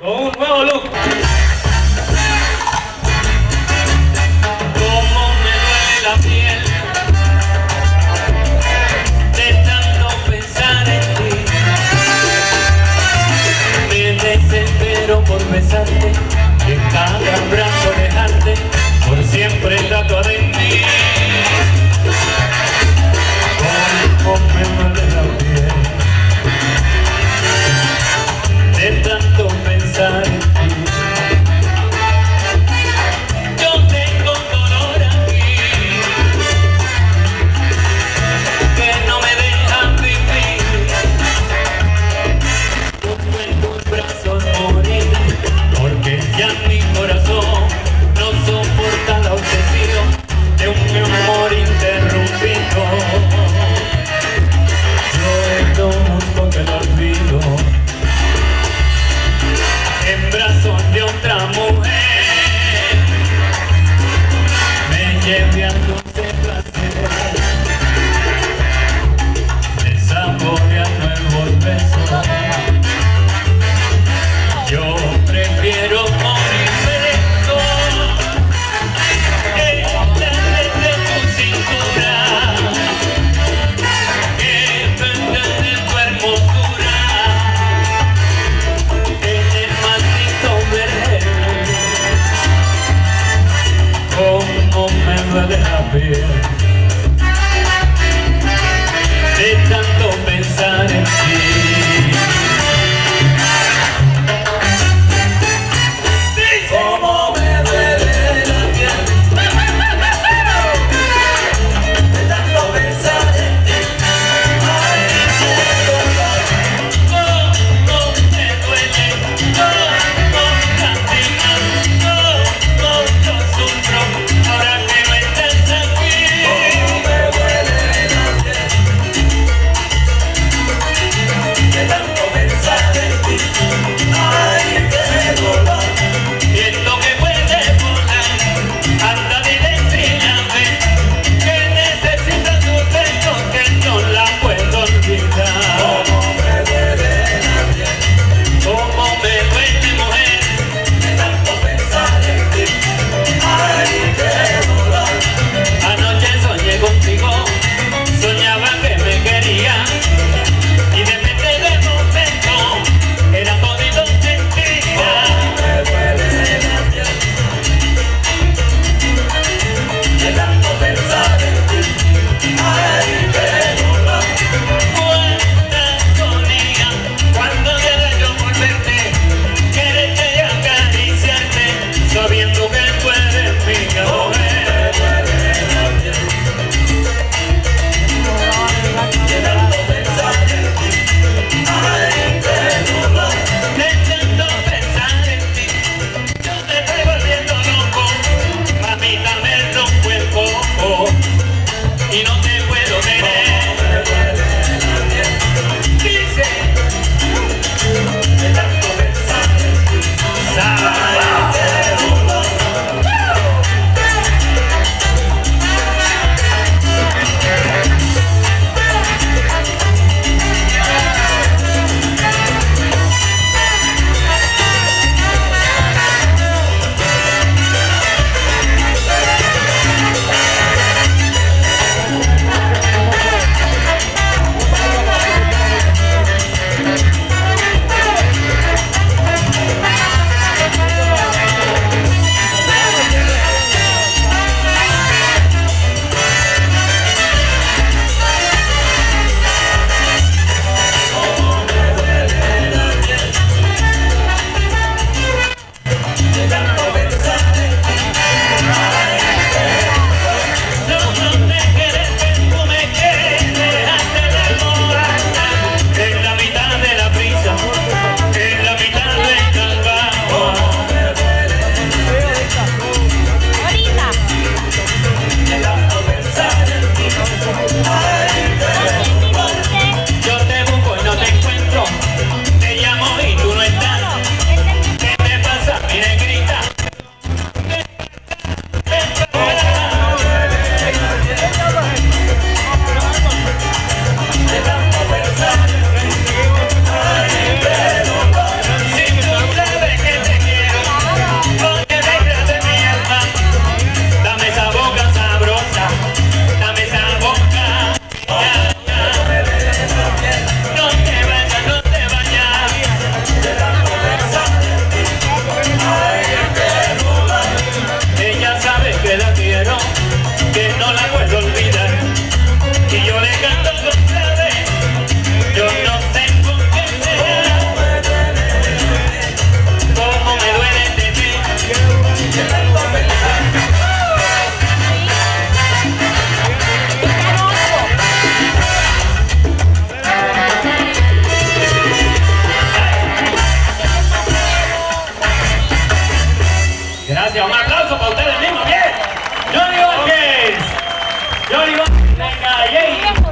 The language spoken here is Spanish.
con un nuevo look. doing Gracias, un aplauso para ustedes mismos, bien. Johnny Vázquez. Johnny Vázquez, venga, yay.